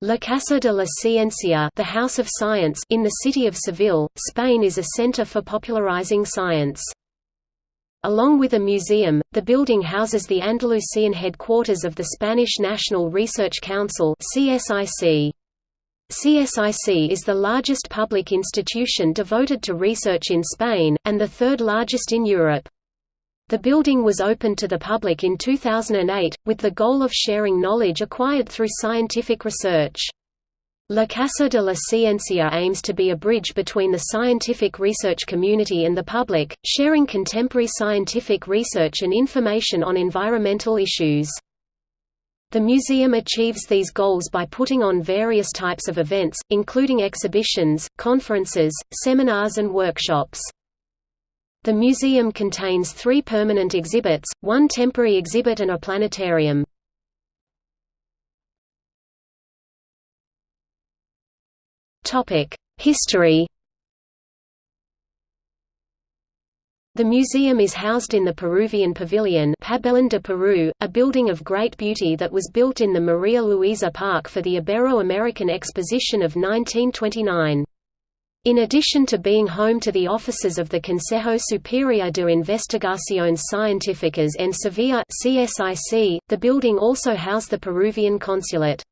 La Casa de la Ciencia the House of Science in the city of Seville, Spain is a center for popularizing science. Along with a museum, the building houses the Andalusian headquarters of the Spanish National Research Council CSIC. CSIC is the largest public institution devoted to research in Spain, and the third largest in Europe. The building was opened to the public in 2008, with the goal of sharing knowledge acquired through scientific research. La Casa de la Ciencia aims to be a bridge between the scientific research community and the public, sharing contemporary scientific research and information on environmental issues. The museum achieves these goals by putting on various types of events, including exhibitions, conferences, seminars and workshops. The museum contains three permanent exhibits, one temporary exhibit and a planetarium. History The museum is housed in the Peruvian Pavilion Pabellón de Peru, a building of great beauty that was built in the Maria Luisa Park for the Ibero-American Exposition of 1929. In addition to being home to the offices of the Consejo Superior de Investigaciones Científicas en Sevilla (CSIC), the building also housed the Peruvian consulate.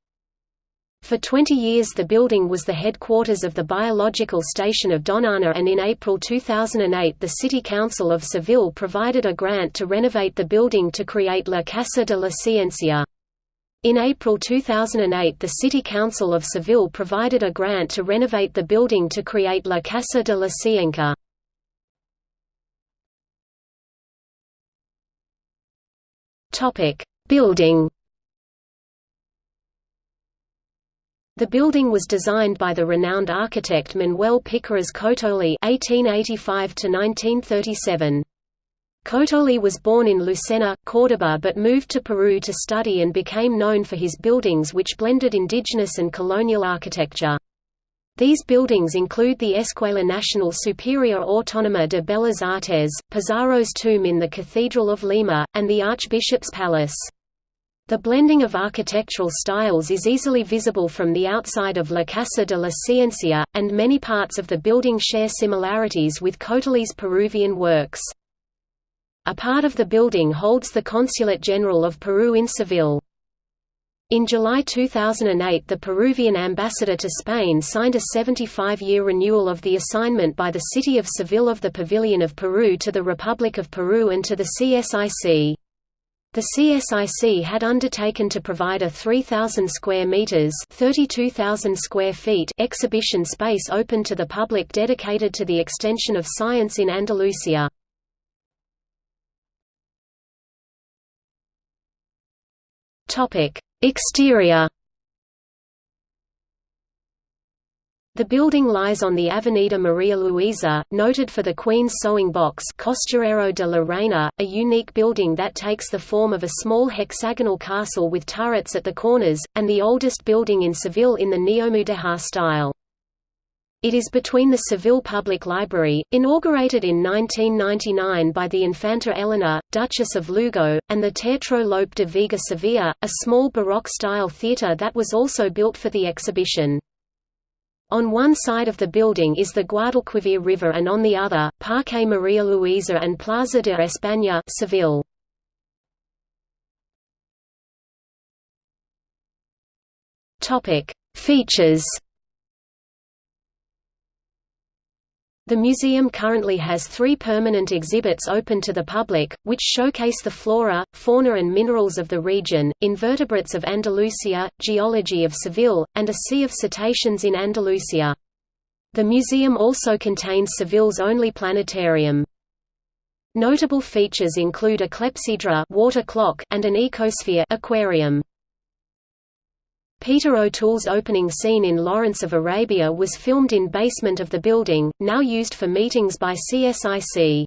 For 20 years the building was the headquarters of the biological station of Doñana and in April 2008 the City Council of Seville provided a grant to renovate the building to create La Casa de la Ciencia. In April 2008 the City Council of Seville provided a grant to renovate the building to create La Casa de la Ciencia. Building The building was designed by the renowned architect Manuel Piqueras Cotoli (1885–1937). Cotoli was born in Lucena, Córdoba but moved to Peru to study and became known for his buildings which blended indigenous and colonial architecture. These buildings include the Escuela Nacional Superior Autónoma de Bellas Artes, Pizarro's tomb in the Cathedral of Lima, and the Archbishop's Palace. The blending of architectural styles is easily visible from the outside of La Casa de la Ciencia, and many parts of the building share similarities with Cotoli's Peruvian works. A part of the building holds the Consulate General of Peru in Seville. In July 2008 the Peruvian ambassador to Spain signed a 75-year renewal of the assignment by the city of Seville of the Pavilion of Peru to the Republic of Peru and to the CSIC. The CSIC had undertaken to provide a 3,000 square meters (32,000 square feet) exhibition space open to the public dedicated to the extension of science in Andalusia. Topic: Exterior. The building lies on the Avenida Maria Luisa, noted for the Queen's Sewing Box Costurero de la Reina, a unique building that takes the form of a small hexagonal castle with turrets at the corners, and the oldest building in Seville in the Neomudéjar style. It is between the Seville Public Library, inaugurated in 1999 by the Infanta Elena, Duchess of Lugo, and the Teatro Lope de Vega Sevilla, a small Baroque-style theatre that was also built for the exhibition. On one side of the building is the Guadalquivir River and on the other, Parque Maria Luisa and Plaza de España Seville. Features The museum currently has three permanent exhibits open to the public, which showcase the flora, fauna and minerals of the region, invertebrates of Andalusia, geology of Seville, and a sea of cetaceans in Andalusia. The museum also contains Seville's only planetarium. Notable features include a clepsydra water clock and an ecosphere aquarium. Peter O'Toole's opening scene in Lawrence of Arabia was filmed in basement of the building, now used for meetings by CSIC.